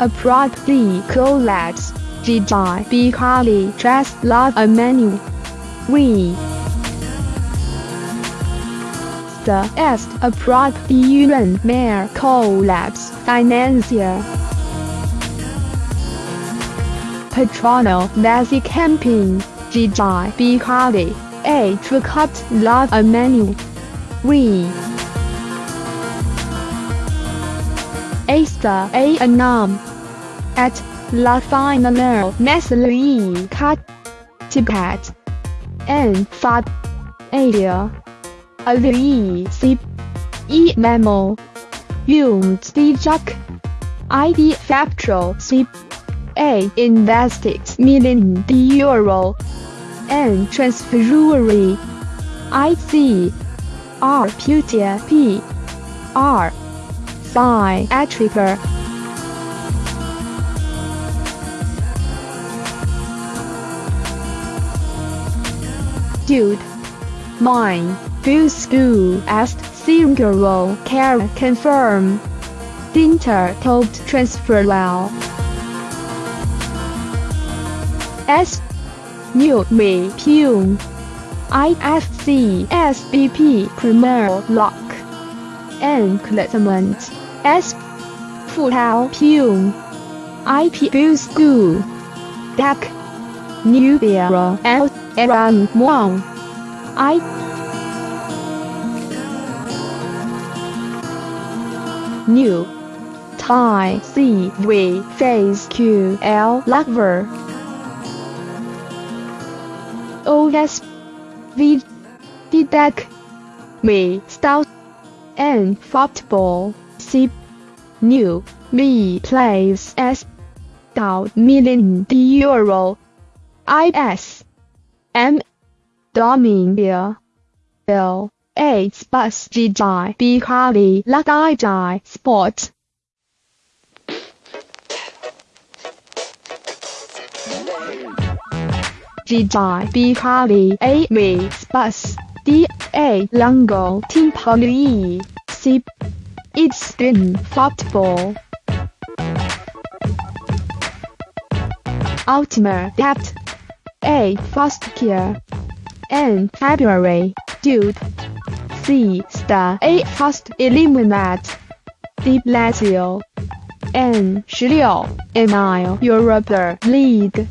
abruptly collapse. Gigi Becali just love a menu. We. The est abruptly even Mayor collapse financier. Patrono Nazi camping, Gigi Becali, a cut love a menu. We Asta A Anam. At La Finale Cut Tibet and Fat Area Avi C E Memo. Yung Jack ID Factual C A invested million euro and transferuary I C R Putia P R Psi Attribute Dude. Mine. Bill School. Asked single care. Confirm. Dinter. Told transfer well. S. New Me. Pune IFC SBP Premier Lock. And Clitment S. Futao Pune IP Bill School DAC New Era L. Eran Wang I. New. Thai C V Phase Q L Lover OS V Didac Me Stout. And Football C New. Me Plays S. Dao Million Euro. IS M. Dominia Bill AIDS Bus GI Becali Ladai Sport. GI A A. V Bus. D. A. Lango Timpoli C It's football Ultimate Depth A Fast Care and February. Dude. C star. A first eliminate D Lazio. N 十六 Emile Europa League